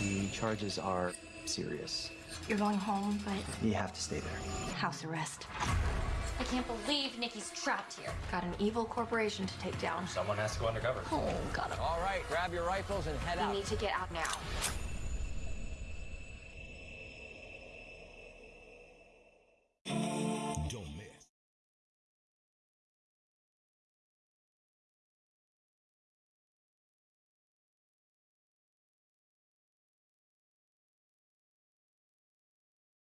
The charges are serious. You're going home, but You have to stay there. house arrest. I can't believe Nikki's trapped here. Got an evil corporation to take down. Someone has to go undercover. Oh, got him. All right, grab your rifles and head We out. need to get out now.